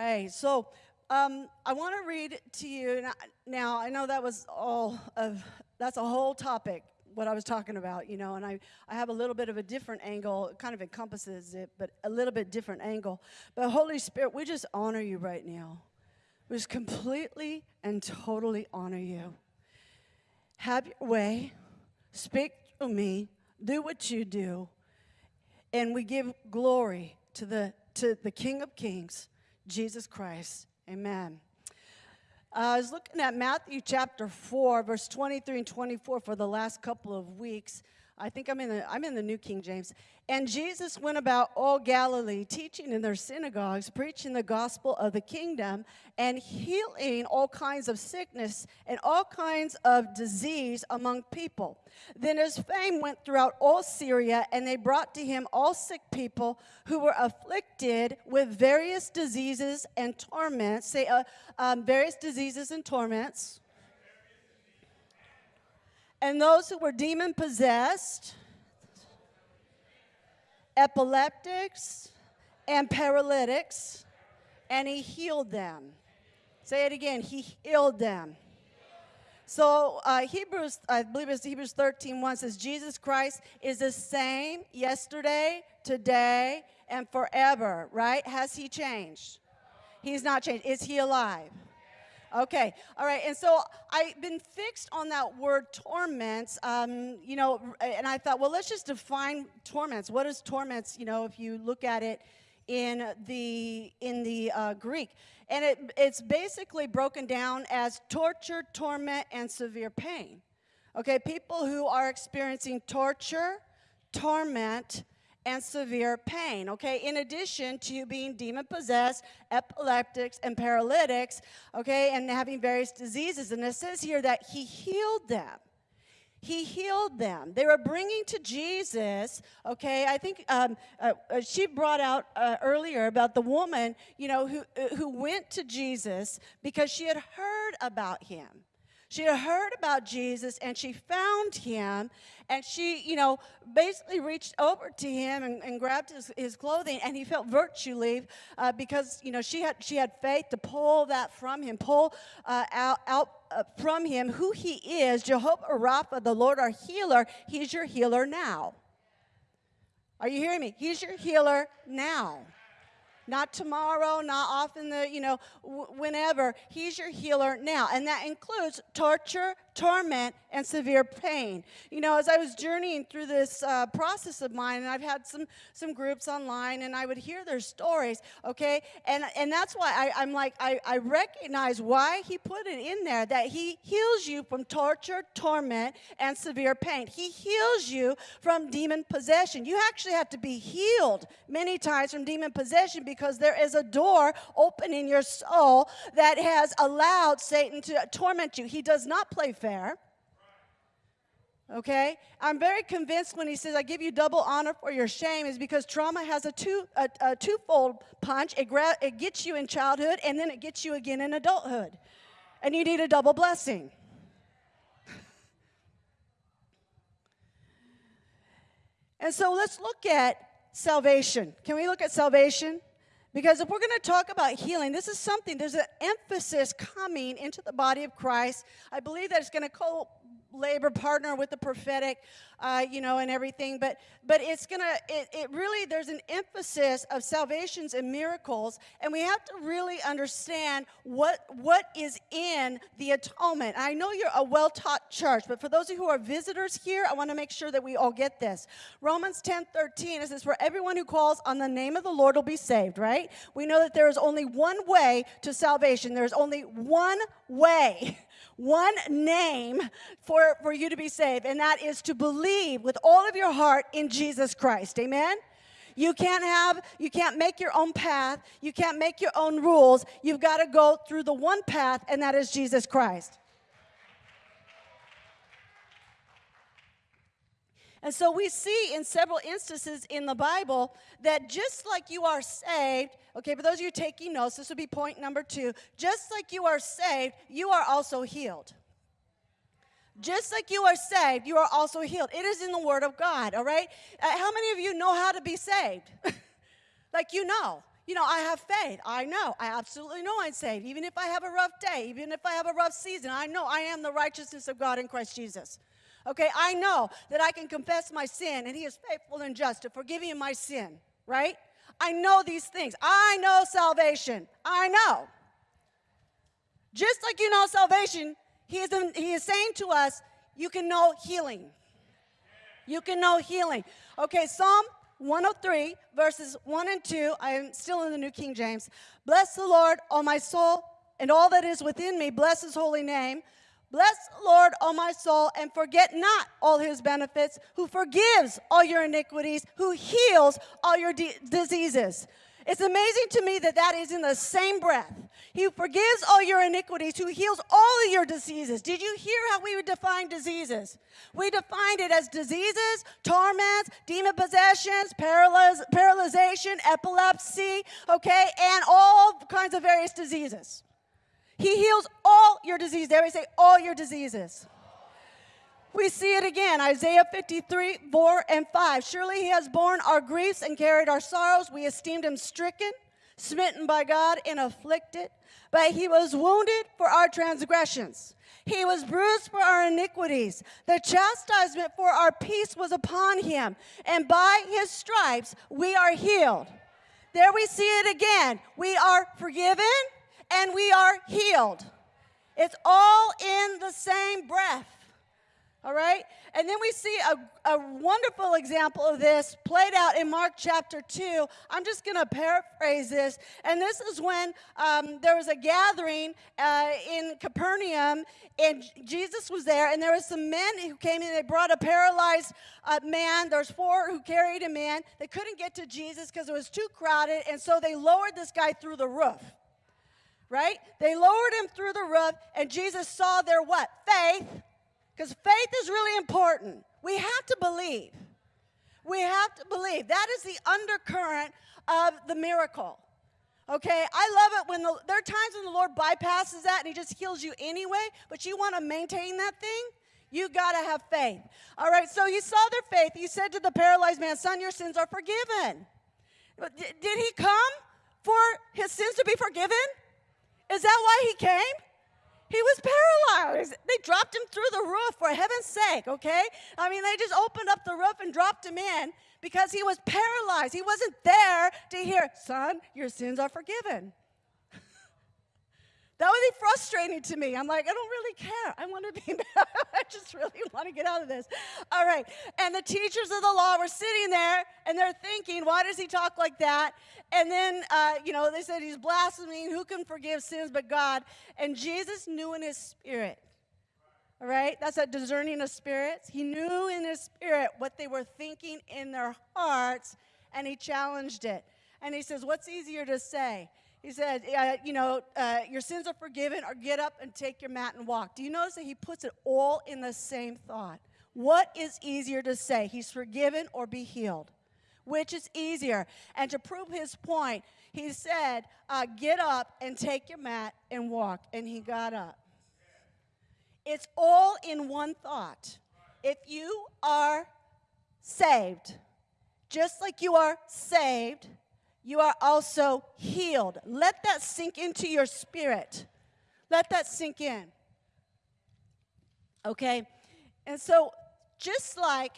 right. So um, I want to read to you now. I know that was all of that's a whole topic what I was talking about, you know, and I, I have a little bit of a different angle. It kind of encompasses it, but a little bit different angle. But Holy Spirit, we just honor you right now. We just completely and totally honor you. Have your way. Speak to me. Do what you do. And we give glory to the, to the King of Kings, Jesus Christ. Amen. Uh, I was looking at Matthew chapter 4, verse 23 and 24 for the last couple of weeks. I think I'm in the, I'm in the New King James. And Jesus went about all Galilee, teaching in their synagogues, preaching the gospel of the kingdom, and healing all kinds of sickness and all kinds of disease among people. Then his fame went throughout all Syria, and they brought to him all sick people who were afflicted with various diseases and torments. Say, uh, um, various diseases and torments and those who were demon possessed, epileptics, and paralytics, and he healed them. Say it again, he healed them. So uh, Hebrews, I believe it's Hebrews 13, 1 says, Jesus Christ is the same yesterday, today, and forever, right? Has he changed? He's not changed. Is he alive? Okay, all right. And so I've been fixed on that word torments, um, you know, and I thought, well, let's just define torments. What is torments, you know, if you look at it in the, in the uh, Greek? And it, it's basically broken down as torture, torment, and severe pain. Okay, people who are experiencing torture, torment, and severe pain, okay? In addition to being demon possessed, epileptics, and paralytics, okay, and having various diseases. And it says here that he healed them. He healed them. They were bringing to Jesus, okay, I think um, uh, uh, she brought out uh, earlier about the woman, you know, who, uh, who went to Jesus because she had heard about him. She had heard about Jesus and she found him and she, you know, basically reached over to him and, and grabbed his, his clothing and he felt virtue leave uh, because, you know, she had, she had faith to pull that from him, pull uh, out, out uh, from him who he is, Jehovah Rapha, the Lord our healer. He's your healer now. Are you hearing me? He's your healer now not tomorrow, not often the, you know, whenever. He's your healer now. And that includes torture, torment, and severe pain. You know, as I was journeying through this uh, process of mine, and I've had some, some groups online, and I would hear their stories, okay? And, and that's why I, I'm like, I, I recognize why he put it in there, that he heals you from torture, torment, and severe pain. He heals you from demon possession. You actually have to be healed many times from demon possession because there is a door open in your soul that has allowed Satan to torment you. He does not play fair. Okay? I'm very convinced when he says, I give you double honor for your shame, is because trauma has a, two, a, a twofold punch. It, it gets you in childhood, and then it gets you again in adulthood. And you need a double blessing. and so let's look at salvation. Can we look at salvation? Because if we're going to talk about healing, this is something, there's an emphasis coming into the body of Christ. I believe that it's going to co labor partner with the prophetic, uh, you know, and everything. But but it's gonna it, it really there's an emphasis of salvations and miracles, and we have to really understand what what is in the atonement. I know you're a well-taught church, but for those of you who are visitors here, I want to make sure that we all get this. Romans 10 13 it says, For everyone who calls on the name of the Lord will be saved, right? We know that there is only one way to salvation. There's only one way one name for, for you to be saved, and that is to believe with all of your heart in Jesus Christ. Amen? You can't have, you can't make your own path. You can't make your own rules. You've got to go through the one path, and that is Jesus Christ. And so we see in several instances in the Bible that just like you are saved, okay, for those of you taking notes, this would be point number two. Just like you are saved, you are also healed. Just like you are saved, you are also healed. It is in the Word of God, all right? Uh, how many of you know how to be saved? like you know. you know, I have faith. I know. I absolutely know I'm saved. Even if I have a rough day, even if I have a rough season, I know I am the righteousness of God in Christ Jesus. Okay, I know that I can confess my sin and He is faithful and just to forgive me my sin, right? I know these things. I know salvation. I know. Just like you know salvation, he is, he is saying to us, you can know healing. You can know healing. Okay, Psalm 103, verses 1 and 2. I am still in the New King James. Bless the Lord, all my soul, and all that is within me. Bless his holy name. Bless the Lord, O my soul, and forget not all his benefits, who forgives all your iniquities, who heals all your diseases. It's amazing to me that that is in the same breath. He forgives all your iniquities, who heals all of your diseases. Did you hear how we would define diseases? We defined it as diseases, torments, demon possessions, paralyz- paralyzation, epilepsy, okay, and all kinds of various diseases. He heals all your diseases. Everybody say, all your diseases. We see it again, Isaiah 53, 4 and 5. Surely he has borne our griefs and carried our sorrows. We esteemed him stricken, smitten by God, and afflicted. But he was wounded for our transgressions. He was bruised for our iniquities. The chastisement for our peace was upon him, and by his stripes we are healed. There we see it again. We are forgiven, and we are healed. It's all in the same breath. All right? And then we see a, a wonderful example of this played out in Mark chapter 2. I'm just going to paraphrase this. And this is when um, there was a gathering uh, in Capernaum, and Jesus was there, and there were some men who came in. They brought a paralyzed uh, man. There's four who carried him in. They couldn't get to Jesus because it was too crowded, and so they lowered this guy through the roof right? They lowered him through the roof, and Jesus saw their what? Faith. Because faith is really important. We have to believe. We have to believe. That is the undercurrent of the miracle. Okay, I love it when the, there are times when the Lord bypasses that and He just heals you anyway, but you want to maintain that thing, you got to have faith. All right, so He saw their faith. He said to the paralyzed man, Son, your sins are forgiven. Did He come for His sins to be forgiven? Is that why he came? He was paralyzed. They dropped him through the roof for heaven's sake, okay? I mean, they just opened up the roof and dropped him in because he was paralyzed. He wasn't there to hear, Son, your sins are forgiven. That would be frustrating to me. I'm like, I don't really care. I want to be, I just really want to get out of this. All right. And the teachers of the law were sitting there and they're thinking, why does he talk like that? And then, uh, you know, they said he's blaspheming. Who can forgive sins but God? And Jesus knew in his spirit. All right? That's a discerning of spirits. He knew in his spirit what they were thinking in their hearts and he challenged it. And he says, What's easier to say? He said, uh, you know, uh, your sins are forgiven, or get up and take your mat and walk. Do you notice that he puts it all in the same thought? What is easier to say? He's forgiven or be healed? Which is easier? And to prove his point, he said, uh, get up and take your mat and walk. And he got up. It's all in one thought. If you are saved, just like you are saved, you are also healed. Let that sink into your spirit. Let that sink in. Okay? And so, just like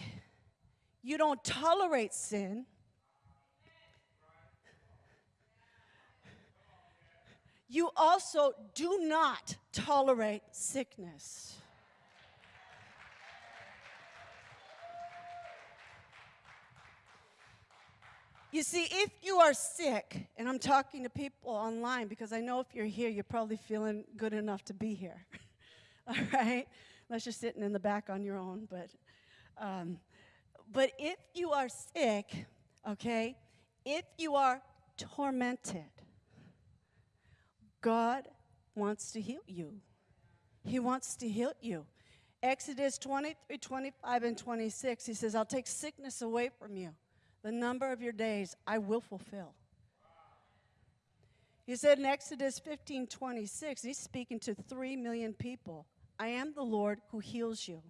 you don't tolerate sin, you also do not tolerate sickness. You see, if you are sick, and I'm talking to people online because I know if you're here, you're probably feeling good enough to be here. All right? Unless you're sitting in the back on your own. But, um, but if you are sick, okay, if you are tormented, God wants to heal you. He wants to heal you. Exodus 23, 25, and 26, he says, I'll take sickness away from you the number of your days I will fulfill. He said in Exodus 15 26, he's speaking to three million people I am the Lord who heals you.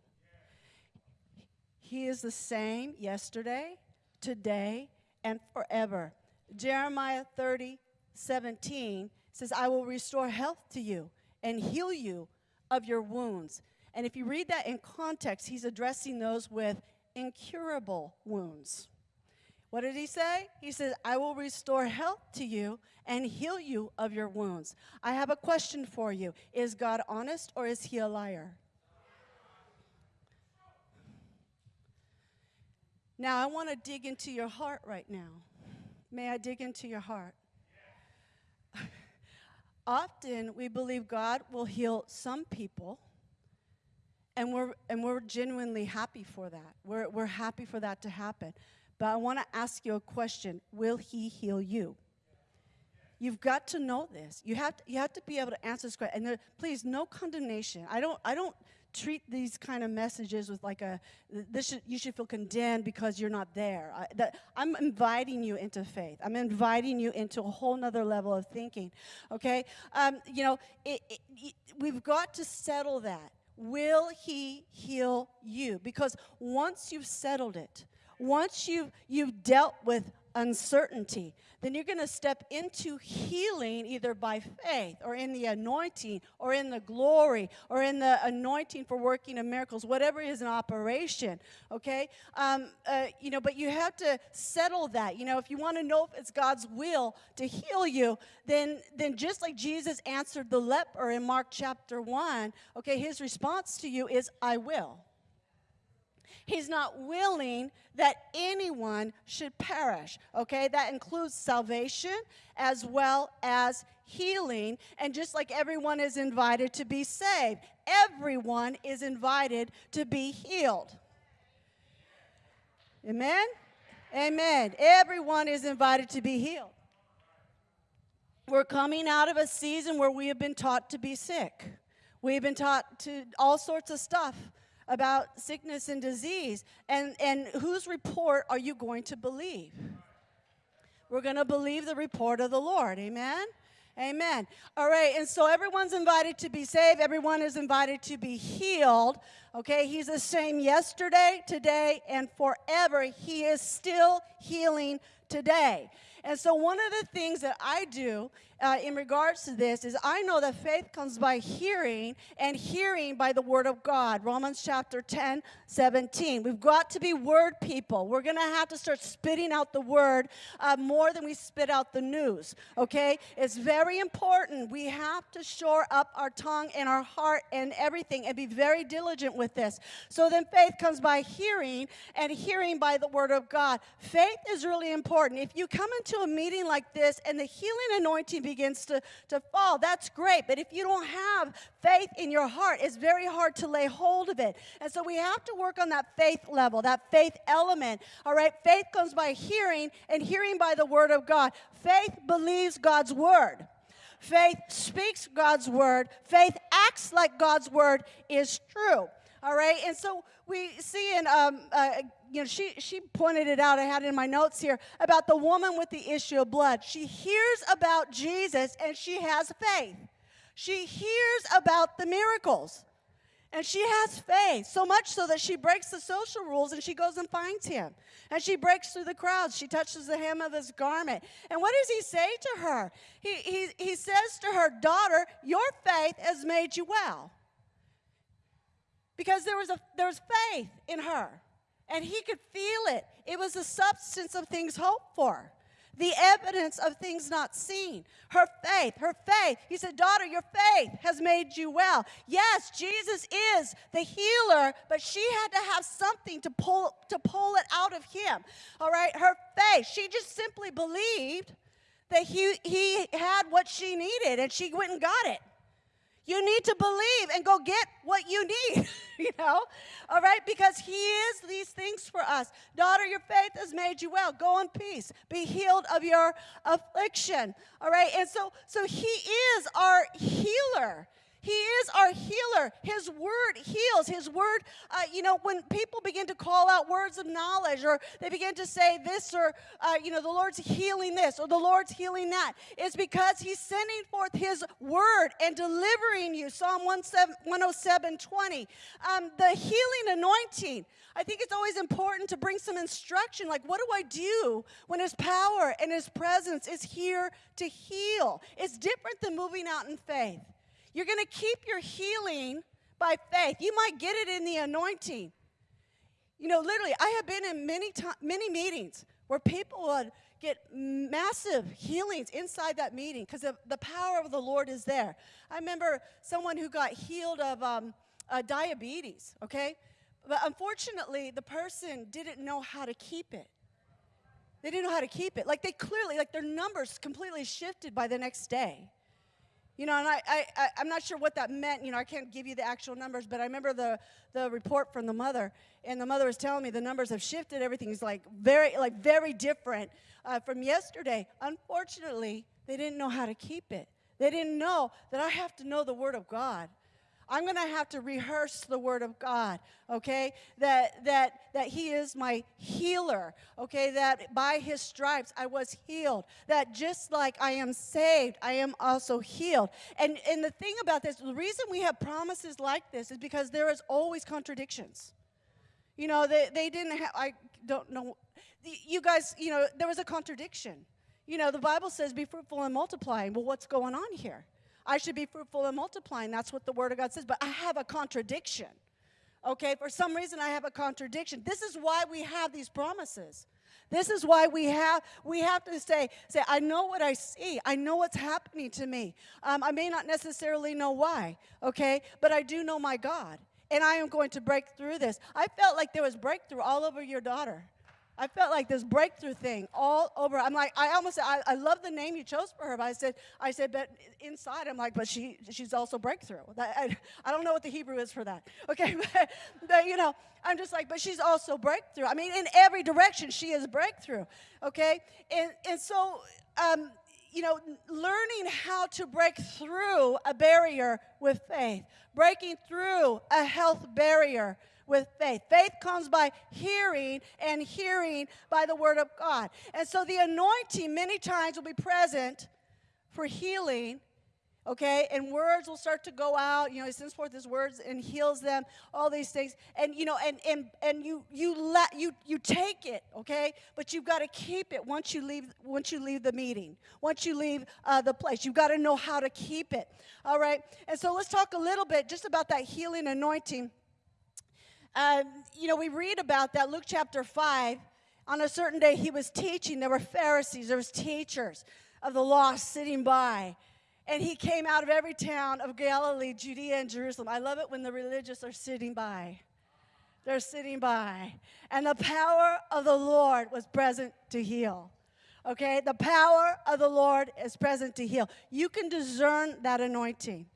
He is the same yesterday, today, and forever. Jeremiah 30, 17 says, I will restore health to you and heal you of your wounds. And if you read that in context, he's addressing those with incurable wounds. What did he say? He says, I will restore health to you and heal you of your wounds. I have a question for you Is God honest or is he a liar? Now, I want to dig into your heart right now. May I dig into your heart? Often we believe God will heal some people, and we're, and we're genuinely happy for that. We're, we're happy for that to happen. But I want to ask you a question Will He heal you? You've got to know this. You have to, you have to be able to answer this question. And there, please, no condemnation. I don't, I don't treat these kind of messages with like a this should, you should feel condemned because you're not there I, that, i'm inviting you into faith i'm inviting you into a whole nother level of thinking okay um, you know it, it, it, we've got to settle that will he heal you because once you've settled it once you've, you've dealt with uncertainty, then you're going to step into healing either by faith or in the anointing or in the glory or in the anointing for working of miracles, whatever is an operation, okay? Um, uh, you know, but you have to settle that. You know, if you want to know if it's God's will to heal you, then, then just like Jesus answered the leper in Mark chapter 1, okay, his response to you is, I will. He's not willing that anyone should perish. Okay, that includes salvation as well as healing. And just like everyone is invited to be saved, everyone is invited to be healed. Amen? Amen. Everyone is invited to be healed. We're coming out of a season where we have been taught to be sick. We've been taught to all sorts of stuff about sickness and disease. And, and whose report are you going to believe? We're going to believe the report of the Lord. Amen? Amen. All right, and so everyone's invited to be saved. Everyone is invited to be healed. Okay, he's the same yesterday, today, and forever. He is still healing today. And so, one of the things that I do uh, in regards to this is I know that faith comes by hearing, and hearing by the word of God. Romans chapter 10, 17. We've got to be word people. We're going to have to start spitting out the word uh, more than we spit out the news, okay? It's very important. We have to shore up our tongue and our heart and everything and be very diligent with this. So then faith comes by hearing, and hearing by the word of God. Faith is really important. If you come into a meeting like this and the healing anointing begins to, to fall, that's great. But if you don't have faith in your heart, it's very hard to lay hold of it. And so we have to work on that faith level, that faith element. All right, faith comes by hearing, and hearing by the word of God. Faith believes God's word. Faith speaks God's word. Faith acts like God's word is true. All right, and so we see in, um, uh, you know, she, she pointed it out, I had it in my notes here, about the woman with the issue of blood. She hears about Jesus and she has faith. She hears about the miracles. And she has faith, so much so that she breaks the social rules and she goes and finds him. And she breaks through the crowds. She touches the hem of his garment. And what does he say to her? He, he, he says to her, Daughter, your faith has made you well. Because there was, a, there was faith in her. And he could feel it. It was the substance of things hoped for the evidence of things not seen. Her faith, her faith. He said, Daughter, your faith has made you well. Yes, Jesus is the healer, but she had to have something to pull, to pull it out of him. All right, her faith. She just simply believed that he, he had what she needed, and she went and got it. You need to believe and go get what you need, you know? All right? Because He is these things for us. Daughter, your faith has made you well. Go in peace. Be healed of your affliction. All right? And so, so He is our healer. He is our healer. His word heals. His word, uh, you know, when people begin to call out words of knowledge or they begin to say this or, uh, you know, the Lord's healing this or the Lord's healing that, it's because He's sending forth His word and delivering you. Psalm 107 20. Um, the healing anointing. I think it's always important to bring some instruction like, what do I do when His power and His presence is here to heal? It's different than moving out in faith. You're going to keep your healing by faith. You might get it in the anointing. You know, literally, I have been in many, to- many meetings where people would get massive healings inside that meeting because the power of the Lord is there. I remember someone who got healed of um, uh, diabetes, okay? But unfortunately, the person didn't know how to keep it. They didn't know how to keep it. Like they clearly, like their numbers completely shifted by the next day. You know, and I, I, I, am not sure what that meant. You know, I can't give you the actual numbers, but I remember the, the report from the mother, and the mother was telling me the numbers have shifted. Everything's like very, like very different uh, from yesterday. Unfortunately, they didn't know how to keep it. They didn't know that I have to know the Word of God. I'm going to have to rehearse the word of God, okay? That that that he is my healer, okay? That by his stripes I was healed. That just like I am saved, I am also healed. And and the thing about this, the reason we have promises like this is because there is always contradictions. You know, they they didn't have I don't know you guys, you know, there was a contradiction. You know, the Bible says be fruitful and multiplying. Well, what's going on here? I should be fruitful and multiplying. That's what the Word of God says. But I have a contradiction. Okay, for some reason I have a contradiction. This is why we have these promises. This is why we have we have to say say I know what I see. I know what's happening to me. Um, I may not necessarily know why. Okay, but I do know my God, and I am going to break through this. I felt like there was breakthrough all over your daughter. I felt like this breakthrough thing all over. I'm like, I almost, I, I love the name you chose for her, but I said, I said, but inside, I'm like, but she, she's also breakthrough. I, I don't know what the Hebrew is for that. Okay, but, but you know, I'm just like, but she's also breakthrough. I mean, in every direction, she is breakthrough. Okay, and and so, um, you know, learning how to break through a barrier with faith, breaking through a health barrier with faith. Faith comes by hearing, and hearing by the word of God. And so the anointing many times will be present for healing. Okay, and words will start to go out. You know, he sends forth his words and heals them. All these things, and you know, and and and you you let you you take it. Okay, but you've got to keep it once you leave once you leave the meeting, once you leave uh, the place. You've got to know how to keep it. All right, and so let's talk a little bit just about that healing anointing. Um, you know, we read about that, Luke chapter 5. On a certain day, he was teaching. There were Pharisees, there was teachers of the law sitting by. And he came out of every town of Galilee, Judea, and Jerusalem. I love it when the religious are sitting by. They're sitting by. And the power of the Lord was present to heal. Okay? The power of the Lord is present to heal. You can discern that anointing.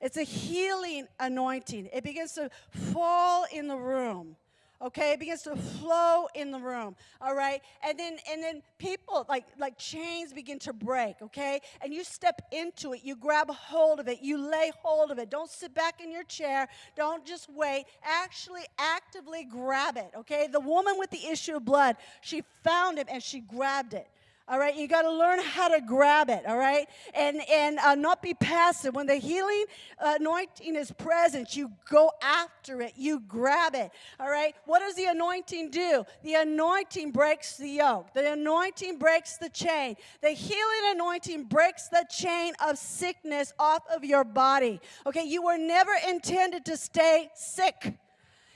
It's a healing anointing. It begins to fall in the room. Okay, it begins to flow in the room. All right, and then and then people like like chains begin to break. Okay, and you step into it. You grab hold of it. You lay hold of it. Don't sit back in your chair. Don't just wait. Actually, actively grab it. Okay, the woman with the issue of blood, she found him and she grabbed it. All right, you got to learn how to grab it. All right, and and uh, not be passive. When the healing anointing is present, you go after it. You grab it. All right. What does the anointing do? The anointing breaks the yoke. The anointing breaks the chain. The healing anointing breaks the chain of sickness off of your body. Okay, you were never intended to stay sick.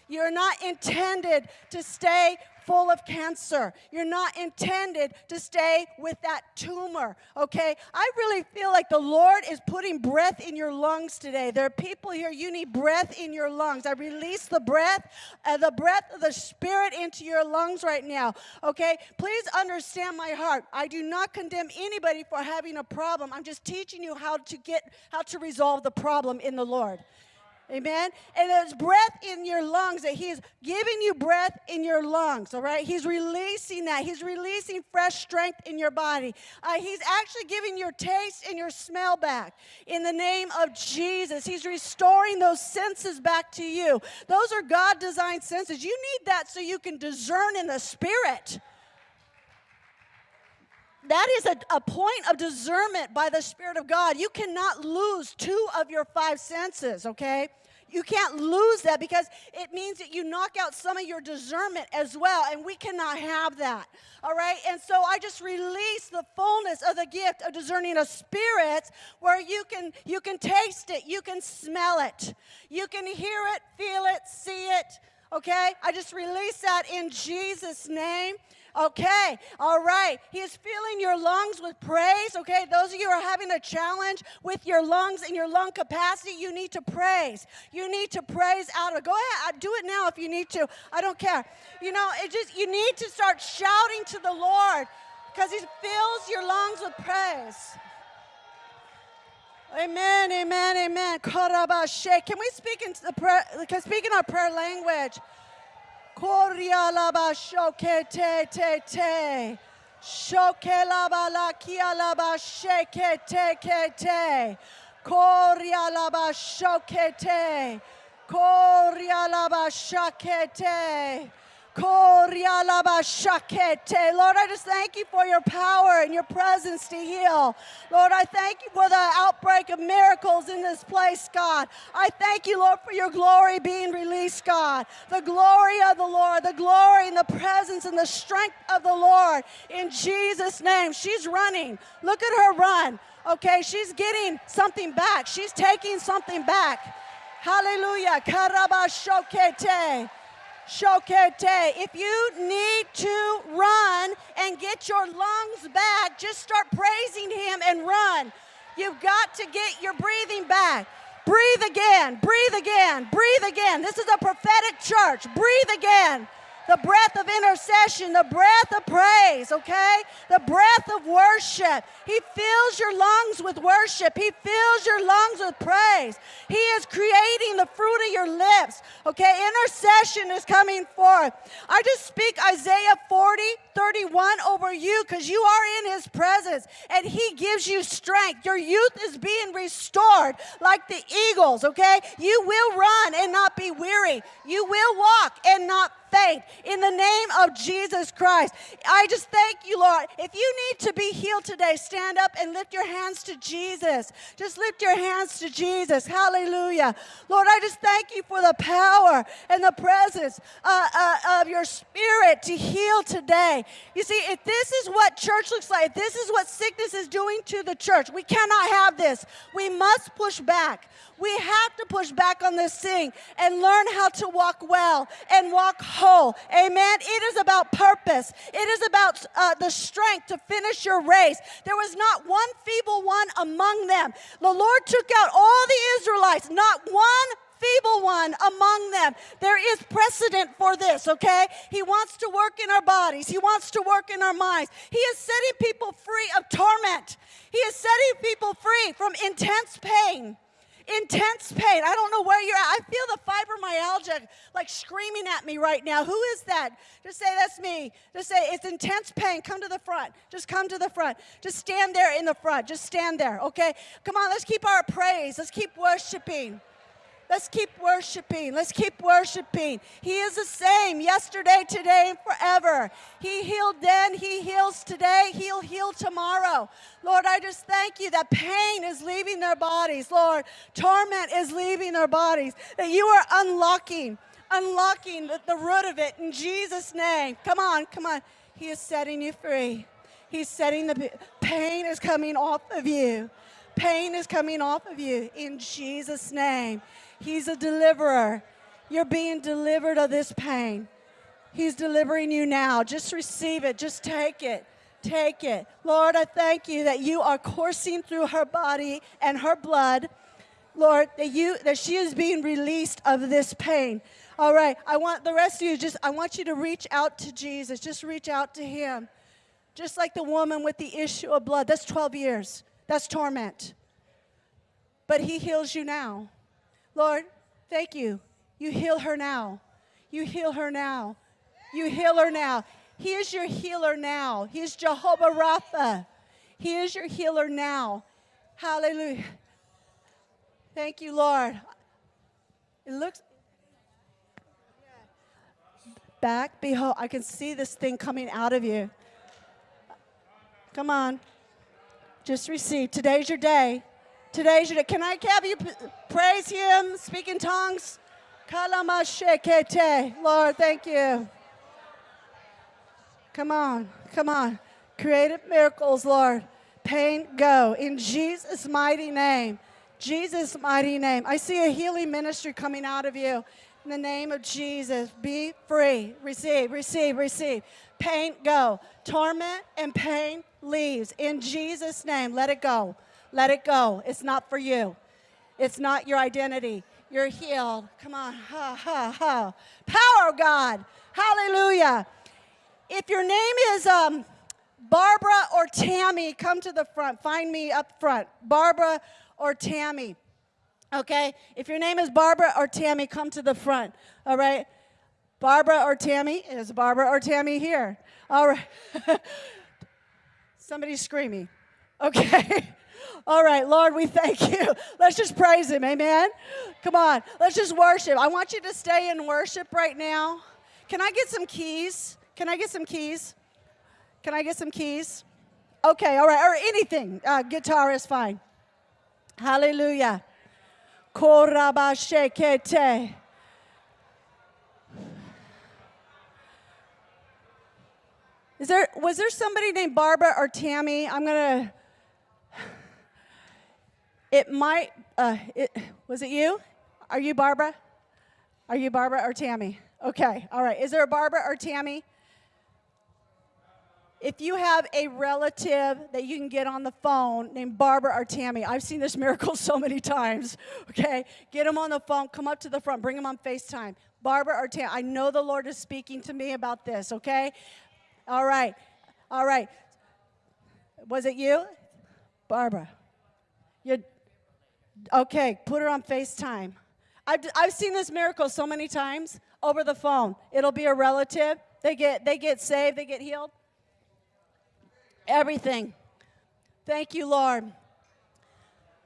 You're not intended to stay full of cancer. You're not intended to stay with that tumor, okay? I really feel like the Lord is putting breath in your lungs today. There are people here, you need breath in your lungs. I release the breath, uh, the breath of the Spirit into your lungs right now, okay? Please understand my heart. I do not condemn anybody for having a problem. I'm just teaching you how to get, how to resolve the problem in the Lord. Amen. And there's breath in your lungs that He's giving you breath in your lungs, all right? He's releasing that. He's releasing fresh strength in your body. Uh, he's actually giving your taste and your smell back in the name of Jesus. He's restoring those senses back to you. Those are God designed senses. You need that so you can discern in the spirit that is a, a point of discernment by the Spirit of God. You cannot lose two of your five senses, okay? You can't lose that because it means that you knock out some of your discernment as well, and we cannot have that. All right? And so I just release the fullness of the gift of discerning of spirits where you can you can taste it, you can smell it, you can hear it, feel it, see it. Okay? I just release that in Jesus' name. Okay, all right. He is filling your lungs with praise. Okay, those of you who are having a challenge with your lungs and your lung capacity, you need to praise. You need to praise out of. Go ahead, do it now if you need to. I don't care. You know, it just you need to start shouting to the Lord because He fills your lungs with praise. Amen, amen, amen. Can we speak into the prayer? Can speak in our prayer language? Koria laba shoke te te te. Shoke laba la kia laba sheke te ke te. Koria laba shoke te. Koria laba shake te. Lord, I just thank you for your power and your presence to heal. Lord, I thank you for the outbreak of miracles in this place, God. I thank you, Lord, for your glory being released, God. The glory of the Lord, the glory and the presence and the strength of the Lord in Jesus' name. She's running. Look at her run. Okay, she's getting something back. She's taking something back. Hallelujah. Karabashokete. Shokete. If you need to run and get your lungs back, just start praising Him and run. You've got to get your breathing back. Breathe again, breathe again, breathe again. This is a prophetic church. Breathe again the breath of intercession, the breath of praise, okay? The breath of worship. He fills your lungs with worship. He fills your lungs with praise. He is creating the fruit of your lips, okay? Intercession is coming forth. I just speak Isaiah 40, 31 over you because you are in his presence and he gives you strength. Your youth is being restored like the eagles, okay? You will run and not be weary. You will walk and not faint in the name of Jesus Christ. I just thank you, Lord. If you need to be healed today, stand up and lift your hands to Jesus. Just lift your hands to Jesus. Hallelujah. Lord, I just thank you for the power and the presence uh, uh, of your spirit to heal today. You see, if this is what church looks like, this is what sickness is doing to the church, we cannot have this. We must push back. We have to push back on this thing and learn how to walk well and walk whole. Amen. It is about purpose, it is about uh, the strength to finish your race. There was not one feeble one among them. The Lord took out all the Israelites, not one feeble one among them. There is precedent for this, okay? He wants to work in our bodies, He wants to work in our minds. He is setting people free of torment, He is setting people free from intense pain intense pain. I don't know where you're at. I feel the fibromyalgia like screaming at me right now. Who is that? Just say, That's me. Just say, It's intense pain. Come to the front. Just come to the front. Just stand there in the front. Just stand there, okay? Come on, let's keep our praise. Let's keep worshiping. Let's keep worshiping. Let's keep worshiping. He is the same yesterday, today, and forever. He healed then, He heals today, He'll heal tomorrow. Lord, I just thank you that pain is leaving their bodies. Lord, torment is leaving their bodies. That you are unlocking, unlocking the, the root of it in Jesus' name. Come on, come on. He is setting you free. He's setting the pain is coming off of you. Pain is coming off of you in Jesus' name. He's a deliverer. You're being delivered of this pain. He's delivering you now. Just receive it. Just take it. Take it. Lord, I thank you that you are coursing through her body and her blood. Lord, that you that she is being released of this pain. All right. I want the rest of you just I want you to reach out to Jesus. Just reach out to him. Just like the woman with the issue of blood. That's 12 years. That's torment. But he heals you now. Lord, Thank you. You heal her now. You heal her now. You heal her now. He is your healer now. He is Jehovah Rapha. He is your healer now. Hallelujah. Thank you, Lord. It looks back. Behold, I can see this thing coming out of you. Come on. Just receive. Today's your day. Today's your day. Can I have you praise Him, speak in tongues? Lord, thank you. Come on, come on. Creative miracles, Lord. Pain, go. In Jesus' mighty name. Jesus' mighty name. I see a healing ministry coming out of you. In the name of Jesus, be free. Receive, receive, receive. Pain, go. Torment and pain leaves. In Jesus' name, let it go. Let it go. It's not for you. It's not your identity. You're healed. Come on. Ha, ha, ha. Power of God. Hallelujah. If your name is um, Barbara or Tammy, come to the front. Find me up front. Barbara or Tammy. Okay? If your name is Barbara or Tammy, come to the front. All right? Barbara or Tammy? Is Barbara or Tammy here? All right. Somebody's screaming. Okay. All right, Lord, we thank you. Let's just praise Him. Amen. Come on. Let's just worship. I want you to stay in worship right now. Can I get some keys? Can I get some keys? Can I get some keys? Okay, all right, or anything. Uh, guitar is fine. Hallelujah. Korabashekete. Is there was there somebody named Barbara or Tammy? I'm gonna. It might. Uh, it, was it you? Are you Barbara? Are you Barbara or Tammy? Okay, all right. Is there a Barbara or Tammy? If you have a relative that you can get on the phone named Barbara or Tammy, I've seen this miracle so many times, okay? Get them on the phone, come up to the front, bring them on FaceTime. Barbara or Tammy, I know the Lord is speaking to me about this, okay? All right, all right. Was it you? Barbara. You, okay, put her on FaceTime. I've, I've seen this miracle so many times over the phone. It'll be a relative. They get, they get saved, they get healed. Everything. Thank you, Lord.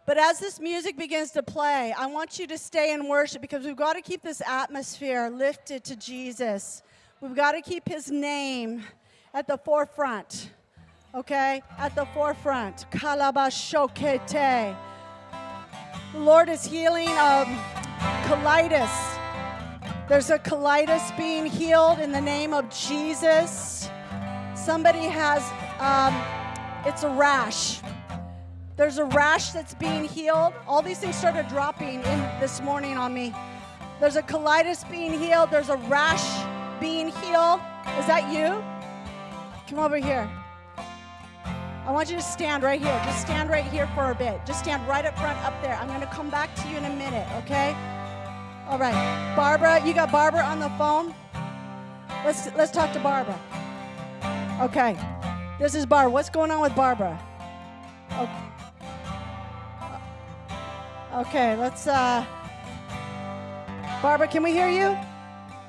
But as this music begins to play, I want you to stay in worship because we've got to keep this atmosphere lifted to Jesus. We've got to keep his name at the forefront. Okay? At the forefront. Kalabashokete. Lord is healing um, colitis. There's a colitis being healed in the name of Jesus. Somebody has um, it's a rash. There's a rash that's being healed. All these things started dropping in this morning on me. There's a colitis being healed. There's a rash being healed. Is that you? Come over here. I want you to stand right here. Just stand right here for a bit. Just stand right up front up there. I'm going to come back to you in a minute, okay? All right. Barbara, you got Barbara on the phone? Let's let's talk to Barbara. Okay. This is Barbara. What's going on with Barbara? Okay, okay let's. Uh, Barbara, can we hear you?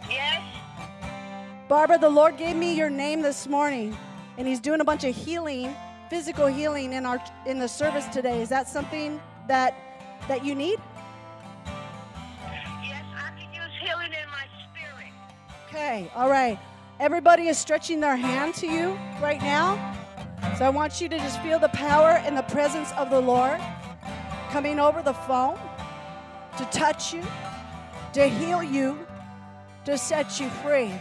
Yes. Barbara, the Lord gave me your name this morning, and He's doing a bunch of healing, physical healing in our in the service today. Is that something that that you need? Yes, I can use healing in my spirit. Okay, all right. Everybody is stretching their hand to you right now. So I want you to just feel the power and the presence of the Lord coming over the phone to touch you, to heal you, to set you free.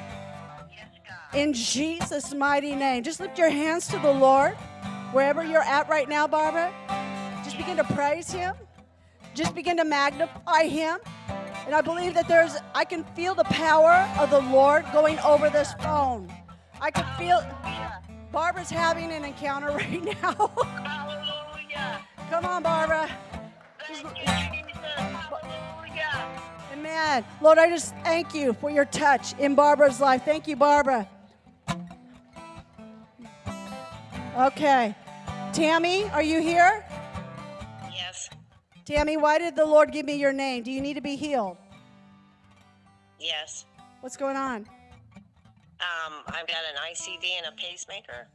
In Jesus' mighty name. Just lift your hands to the Lord wherever you're at right now, Barbara. Just begin to praise Him. Just begin to magnify Him. And I believe that there's, I can feel the power of the Lord going over this phone. I can feel, Barbara's having an encounter right now. Hallelujah. Come on, Barbara. Thank you, Jesus. Hallelujah. Amen. Lord, I just thank you for your touch in Barbara's life. Thank you, Barbara. Okay. Tammy, are you here? Yes. Tammy, why did the Lord give me your name? Do you need to be healed? Yes. What's going on? Um, I've got an ICD and a pacemaker.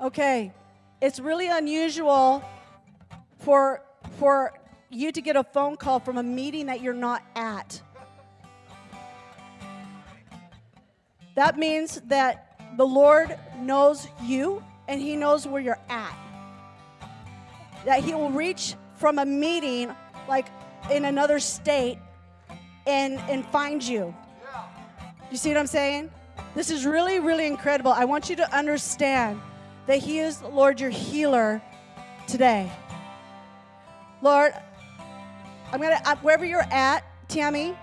Okay, it's really unusual for for you to get a phone call from a meeting that you're not at. That means that the Lord knows you and He knows where you're at. That He will reach from a meeting like in another state and, and find you. You see what I'm saying? This is really, really incredible. I want you to understand that He is, Lord, your healer today. Lord, I'm gonna uh, wherever you're at, Tammy.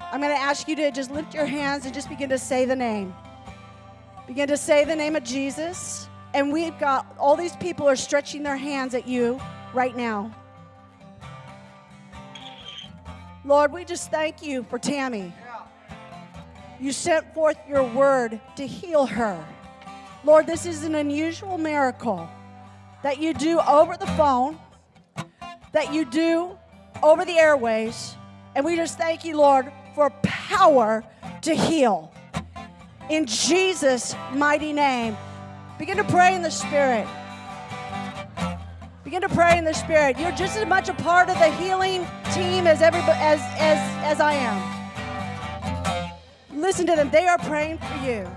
I'm gonna ask you to just lift your hands and just begin to say the name. Begin to say the name of Jesus, and we've got all these people are stretching their hands at you right now. Lord, we just thank you for Tammy. You sent forth your word to heal her. Lord, this is an unusual miracle that you do over the phone, that you do over the airways. And we just thank you, Lord, for power to heal. In Jesus' mighty name, begin to pray in the Spirit. Begin to pray in the Spirit. You're just as much a part of the healing team as everybody as as as I am. Listen to them. They are praying for you.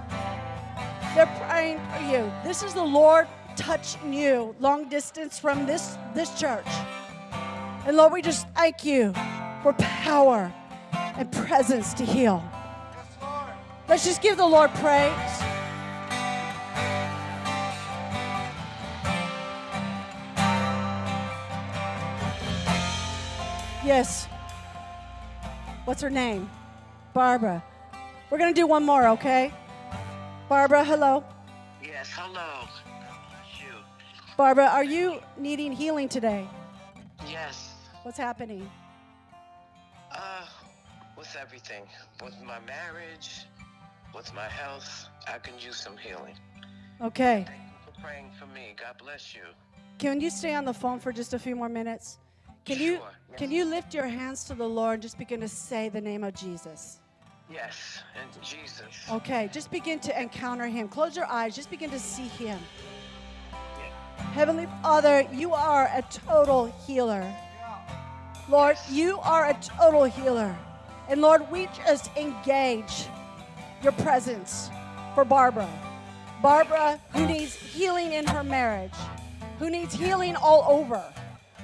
They're praying for you. This is the Lord touching you long distance from this this church. And Lord, we just thank you for power and presence to heal. Let's just give the Lord praise. Yes. What's her name? Barbara. We're going to do one more, okay? Barbara, hello. Yes. Hello. You. Barbara, are you needing healing today? Yes. What's happening? Uh, with everything, with my marriage, with my health, I can use some healing. Okay. Thank you for praying for me. God bless you. Can you stay on the phone for just a few more minutes? Can you Sure, yes. can you lift your hands to the Lord and just begin to say the name of Jesus? Yes, and Jesus. Okay, just begin to encounter him. Close your eyes, just begin to see him. Heavenly Father, you are a total healer. Lord, you are a total healer. And Lord, we just engage your presence for Barbara. Barbara, who needs healing in her marriage, who needs healing all over,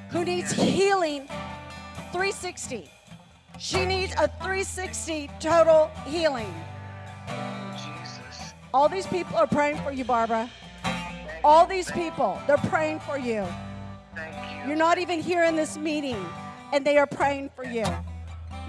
who needs healing 360. She needs a 360 total healing. Jesus. All these people are praying for you, Barbara. All these people, they're praying for you. Thank you. You're not even here in this meeting, and they are praying for you.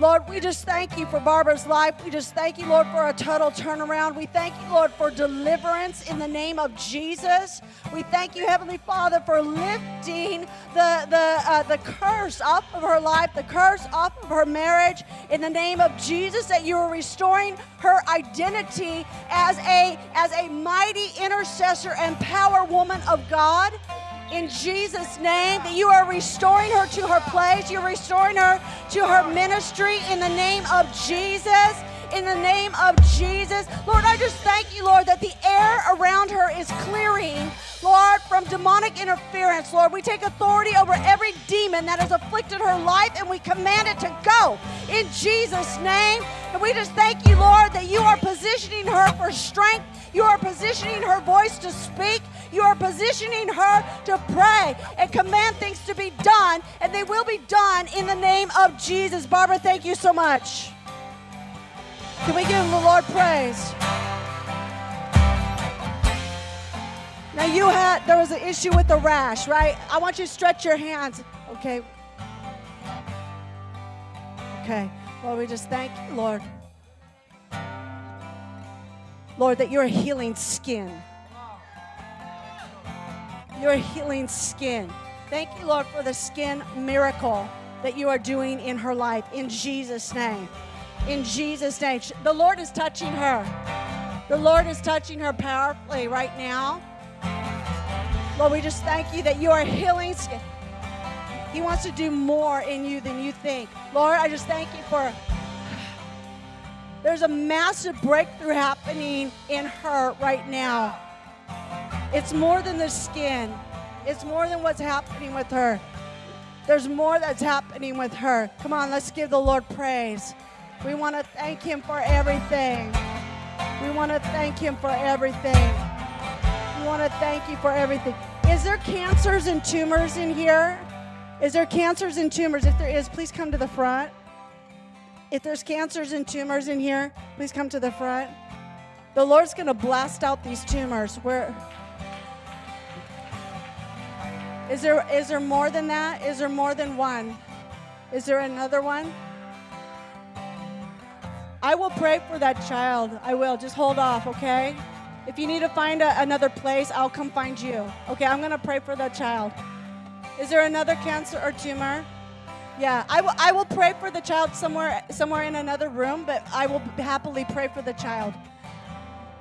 Lord, we just thank you for Barbara's life. We just thank you, Lord, for a total turnaround. We thank you, Lord, for deliverance in the name of Jesus. We thank you, Heavenly Father, for lifting the the uh, the curse off of her life, the curse off of her marriage. In the name of Jesus, that you are restoring her identity as a as a mighty intercessor and power woman of God in Jesus' name, that you are restoring her to her place. You're restoring her to her ministry in the name of Jesus. In the name of Jesus. Lord, I just thank you, Lord, that the air around her is clearing, Lord, from demonic interference. Lord, we take authority over every demon that has afflicted her life and we command it to go in Jesus' name. And we just thank you, Lord, that you are positioning her for strength. You are positioning her voice to speak. You are positioning her to pray and command things to be done, and they will be done in the name of Jesus. Barbara, thank you so much. Can we give the Lord praise? Now you had there was an issue with the rash, right? I want you to stretch your hands. Okay. Okay. Lord, we just thank you, Lord. Lord, that you're healing skin. You're healing skin. Thank you, Lord, for the skin miracle that you are doing in her life. In Jesus' name. In Jesus' name. The Lord is touching her. The Lord is touching her powerfully right now. Lord, we just thank you that you are healing. He wants to do more in you than you think. Lord, I just thank you for There's a massive breakthrough happening in her right now. It's more than the skin, it's more than what's happening with her. There's more that's happening with her. Come on, let's give the Lord praise. We want to thank Him for everything. We want to thank Him for everything. We want to thank you for everything. Is there cancers and tumors in here? Is there cancers and tumors? If there is, please come to the front. If there's cancers and tumors in here, please come to the front. The Lord's going to blast out these tumors. Where is there is there more than that? Is there more than one? Is there another one? I will pray for that child. I will. Just hold off, okay? If you need to find a, another place, I'll come find you. Okay, I'm going to pray for that child. Is there another cancer or tumor? Yeah, I will, I will pray for the child somewhere, somewhere in another room, but I will happily pray for the child.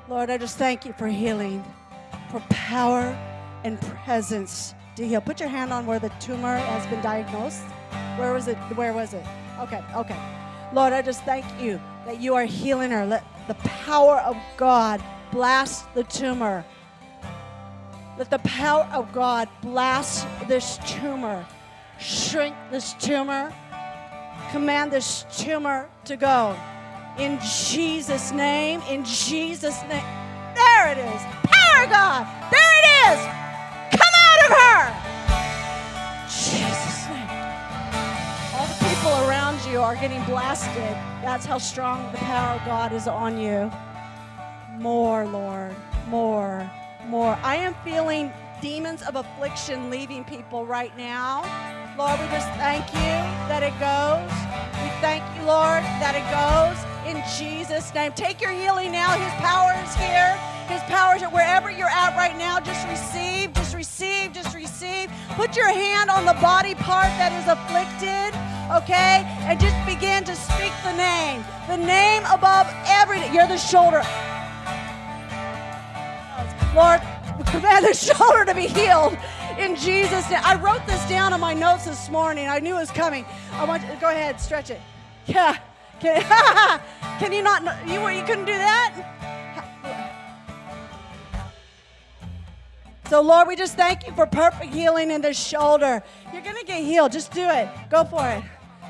Lord, I just thank you for healing, for power and presence to heal. Put your hand on where the tumor has been diagnosed. Where was it? Where was it? Okay, okay. Lord, I just thank you that you are healing her. Let the power of God blast the tumor. Let the power of God blast this tumor, shrink this tumor, command this tumor to go. In Jesus' name, in Jesus' name. There it is. Power God. There it is. Come out of her. Jesus' name. All the people around you are getting blasted. That's how strong the power of God is on you. More, Lord. More more. I am feeling demons of affliction leaving people right now. Lord, we just thank you that it goes. We thank you, Lord, that it goes in Jesus' name. Take your healing now. His power is here. His power is here. Wherever you're at right now, just receive, just receive, just receive. Put your hand on the body part that is afflicted, okay? And just begin to speak the name. The name above every, you're the shoulder. Lord, command the shoulder to be healed in Jesus' name. I wrote this down on my notes this morning. I knew it was coming. I want you, go ahead, stretch it. Yeah. Can, can you not? You you couldn't do that. So Lord, we just thank you for perfect healing in the shoulder. You're gonna get healed. Just do it. Go for it.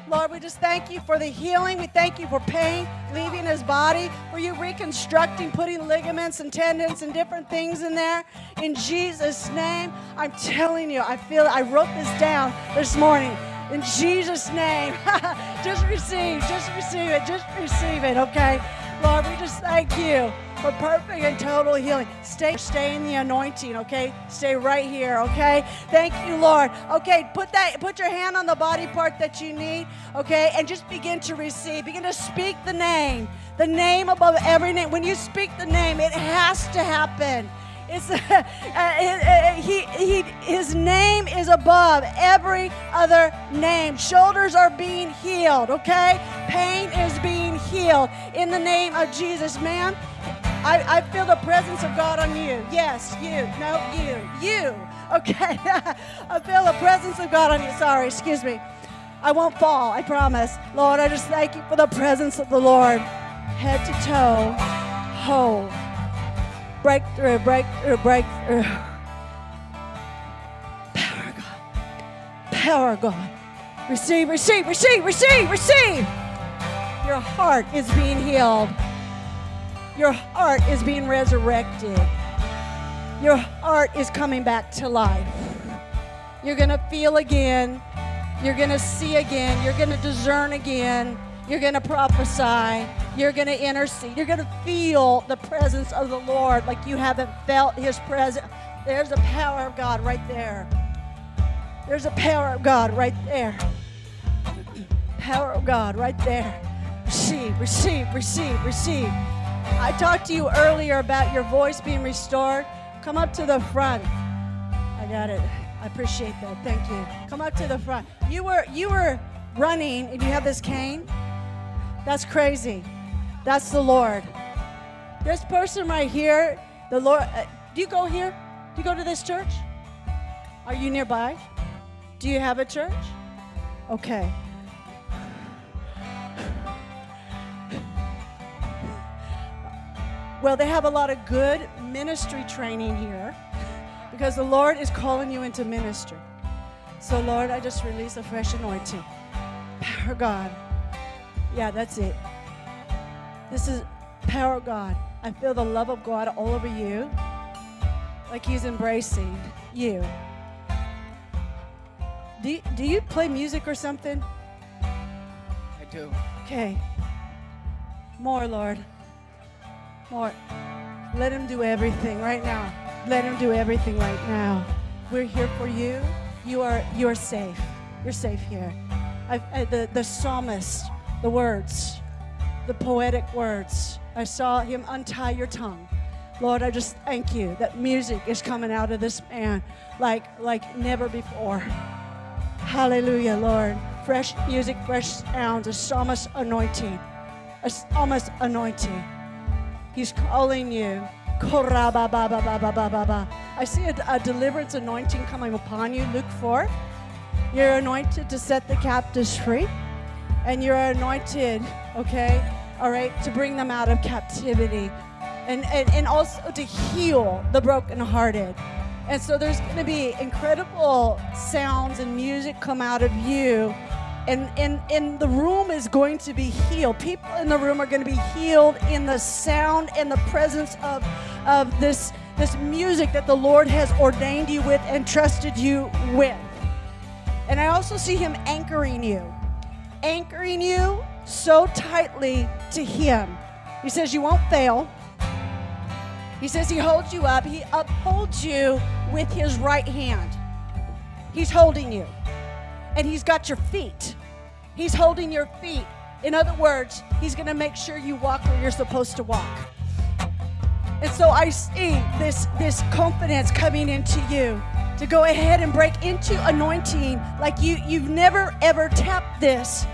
Lord, we just thank you for the healing. We thank you for pain leaving his body, for you reconstructing, putting ligaments and tendons and different things in there. In Jesus' name, I'm telling you, I feel I wrote this down this morning. In Jesus' name, just receive, just receive it, just receive it, okay? Lord, we just thank you for perfect and total healing. Stay, stay in the anointing, okay? Stay right here, okay? Thank you, Lord. Okay, put that, put your hand on the body part that you need, okay? And just begin to receive. Begin to speak the name, the name above every name. When you speak the name, it has to happen. It's, uh, uh, he, he, his name is above every other name. Shoulders are being healed, okay? Pain is being healed in the name of Jesus. Ma'am, I, I feel the presence of God on you. Yes, you. No, you. You. Okay. I feel the presence of God on you. Sorry, excuse me. I won't fall, I promise. Lord, I just thank you for the presence of the Lord. Head to toe, whole. Breakthrough, breakthrough, breakthrough. Power God. Power God. Receive, receive, receive, receive, receive. Your heart is being healed. Your heart is being resurrected. Your heart is coming back to life. You're going to feel again. You're going to see again. You're going to discern again. You're going to prophesy. You're going to intercede. You're going to feel the presence of the Lord like you haven't felt His presence. There's the power of God right there. There's a power of God right there. Power of God right there. Receive, receive, receive, receive. I talked to you earlier about your voice being restored. Come up to the front. I got it. I appreciate that. Thank you. Come up to the front. You were you were running and you have this cane. That's crazy. That's the Lord. This person right here, the Lord. Uh, do you go here? Do you go to this church? Are you nearby? Do you have a church? Okay. Well, they have a lot of good ministry training here because the Lord is calling you into ministry. So, Lord, I just release a fresh anointing. Power God. Yeah, that's it. This is power God. I feel the love of God all over you, like He's embracing you. Do you, do you play music or something? I do. Okay. More, Lord. More. Let Him do everything right now. Let Him do everything right now. We're here for you. You are you are safe. You're safe here. I, the the psalmist, the words, the poetic words. I saw him untie your tongue. Lord, I just thank you that music is coming out of this man like like never before. Hallelujah, Lord. Fresh music, fresh sounds, a psalmist anointing. A psalmist anointing. He's calling you. I see a, a deliverance anointing coming upon you. Luke 4. You're anointed to set the captives free. And you're anointed, okay, all right, to bring them out of captivity. And, and, and also to heal the brokenhearted. And so there's going to be incredible sounds and music come out of you. And, and, and the room is going to be healed. People in the room are going to be healed in the sound and the presence of, of this, this music that the Lord has ordained you with and trusted you with. And I also see Him anchoring you, anchoring you so tightly to Him. He says, You won't fail. He says He holds you up, He upholds you with His right hand. He's holding you, and He's got your feet. He's holding your feet. In other words, He's going to make sure you walk where you're supposed to walk. And so I see this, this confidence coming into you to go ahead and break into anointing like you, you've never ever tapped this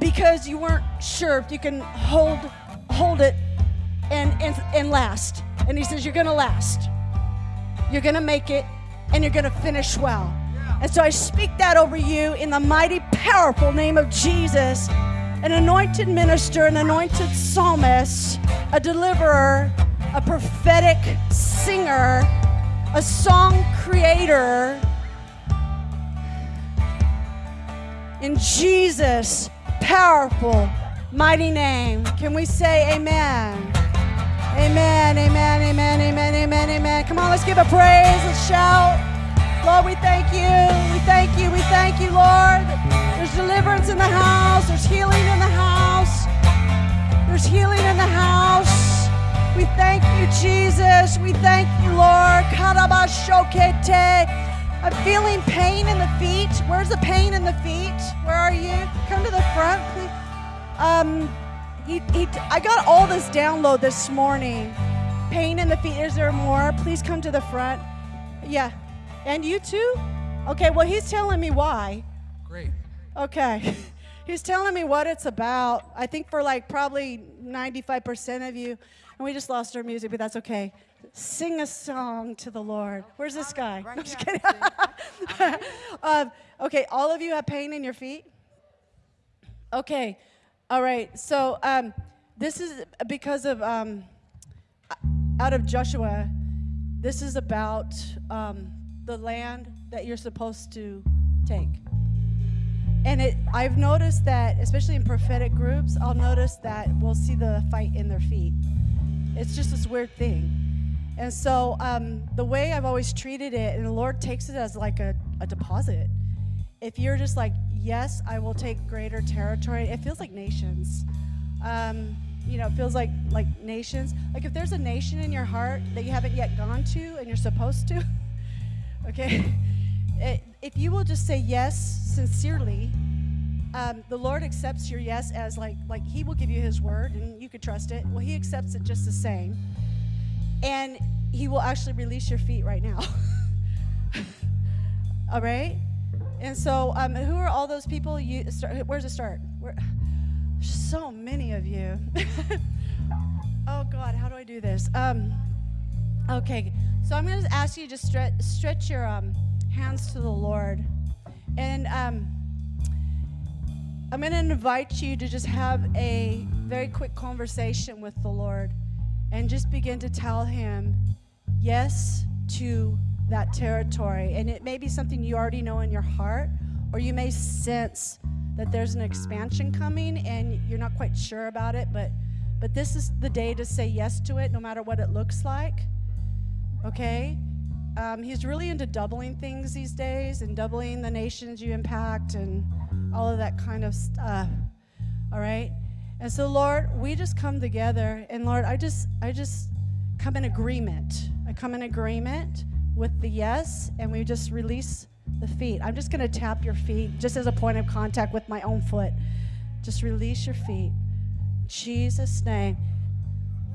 because you weren't sure if you can hold, hold it and, and, and last. And he says, You're going to last. You're going to make it and you're going to finish well. And so I speak that over you in the mighty, powerful name of Jesus an anointed minister, an anointed psalmist, a deliverer, a prophetic singer, a song creator. In Jesus' powerful, mighty name, can we say amen? Amen, amen, amen, amen, amen, amen. Come on, let's give a praise, let's shout. Lord, we thank you, we thank you, we thank you, Lord. There's deliverance in the house, there's healing in the house, there's healing in the house. We thank you, Jesus. We thank you, Lord. I'm feeling pain in the feet. Where's the pain in the feet? Where are you? Come to the front, please. Um, he, he, I got all this download this morning. Pain in the feet. Is there more? Please come to the front. Yeah. And you too? Okay, well, he's telling me why. Great. Okay. He's telling me what it's about. I think for like probably 95% of you. And we just lost our music, but that's okay. Sing a song to the Lord. Where's this guy? I'm just kidding. um, okay, all of you have pain in your feet? Okay, all right. So um, this is because of, um, out of Joshua, this is about um, the land that you're supposed to take. And it, I've noticed that, especially in prophetic groups, I'll notice that we'll see the fight in their feet. It's just this weird thing. And so um, the way I've always treated it, and the Lord takes it as like a, a deposit. If you're just like, yes, I will take greater territory, it feels like nations. Um, you know, it feels like like nations. Like if there's a nation in your heart that you haven't yet gone to and you're supposed to, okay, if you will just say yes sincerely, um, the Lord accepts your yes as like like He will give you His word and you can trust it. Well, He accepts it just the same, and He will actually release your feet right now. all right. And so, um, who are all those people? You start. Where's it start? Where, so many of you. oh God, how do I do this? Um, okay, so I'm going to ask you to stretch, stretch your um, hands to the Lord, and um, I'm going to invite you to just have a very quick conversation with the Lord. and just begin to tell him yes to that territory. And it may be something you already know in your heart, or you may sense that there's an expansion coming and you're not quite sure about it, but but this is the day to say yes to it no matter what it looks like. Okay? Um, he's really into doubling things these days and doubling the nations you impact and all of that kind of stuff. All right? And so Lord, we just come together and Lord, I just I just come in agreement. I come in agreement with the yes and we just release the feet. I'm just going to tap your feet just as a point of contact with my own foot. Just release your feet. Jesus name.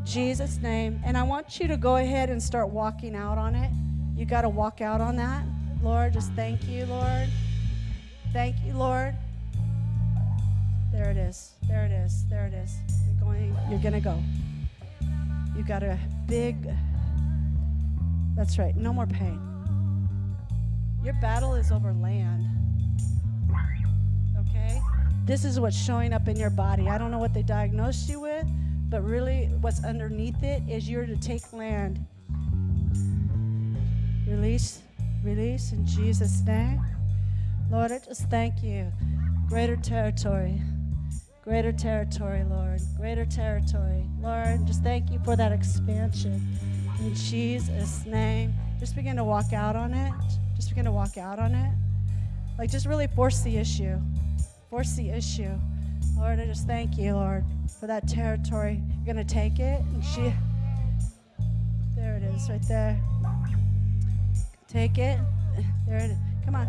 Jesus name. And I want you to go ahead and start walking out on it. You got to walk out on that. Lord, just thank you, Lord. Thank you, Lord. There it is. There it is. There it is. You're going you're going to go. You got a big That's right. No more pain. Your battle is over land. Okay? This is what's showing up in your body. I don't know what they diagnosed you with, but really what's underneath it is you're to take land. Release, release in Jesus' name. Lord, I just thank you. Greater territory. Greater territory, Lord. Greater territory. Lord, just thank you for that expansion. In Jesus' name. Just begin to walk out on it. Just begin to walk out on it. Like, just really force the issue. Force the issue. Lord, I just thank you, Lord, for that territory. You're going to take it. And she. There it is, right there. Take it. There it is. Come on.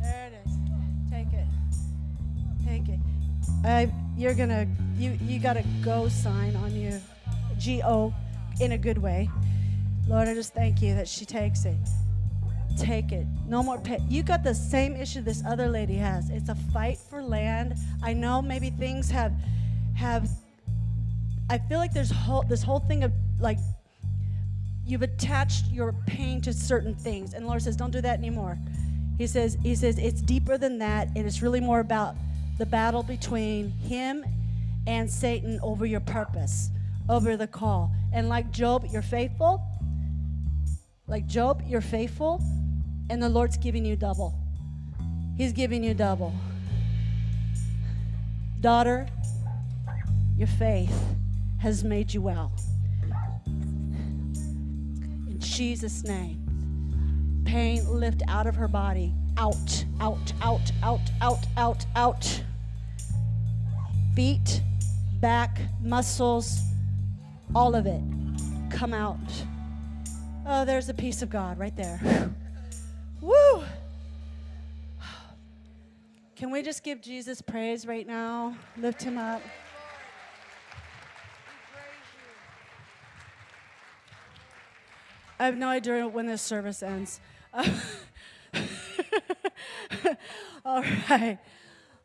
There it is. Take it. Take it. I, you're gonna. You you got a go sign on you. G O, in a good way. Lord, I just thank you that she takes it. Take it. No more pain. You got the same issue this other lady has. It's a fight for land. I know maybe things have have. I feel like there's whole this whole thing of like you've attached your pain to certain things and lord says don't do that anymore he says he says it's deeper than that and it's really more about the battle between him and satan over your purpose over the call and like job you're faithful like job you're faithful and the lord's giving you double he's giving you double daughter your faith has made you well in Jesus' name. Pain lift out of her body. Out, out, out, out, out, out, out. Feet, back, muscles, all of it. Come out. Oh, there's the peace of God right there. Woo! Can we just give Jesus praise right now? Lift him up. I have no idea when this service ends. All right.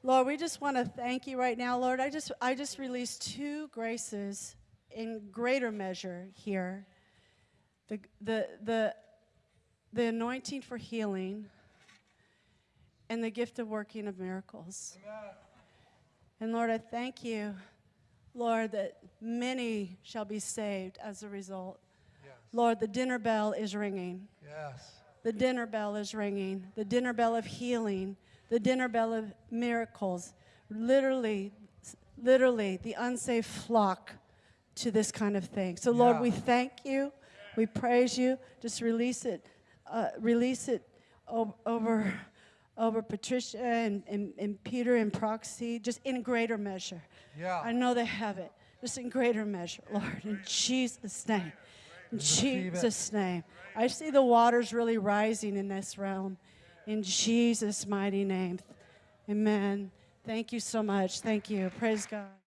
Lord, we just want to thank you right now, Lord. I just I just released two graces in greater measure here. The the the the anointing for healing and the gift of working of miracles. And Lord, I thank you, Lord, that many shall be saved as a result. Lord, the dinner bell is ringing. Yes. The dinner bell is ringing. The dinner bell of healing. The dinner bell of miracles. Literally, literally, the unsaved flock to this kind of thing. So, Lord, Yeah. we thank you. We praise you. Just release it. Uh, release it over, over Patricia and, and, and Peter and Proxy, just in greater measure. Yeah. I know they have it. Just in greater measure, Lord, in Jesus' name. In Jesus' name. I see the waters really rising in this realm. In Jesus' mighty name. Amen. Thank you so much. Thank you. Praise God.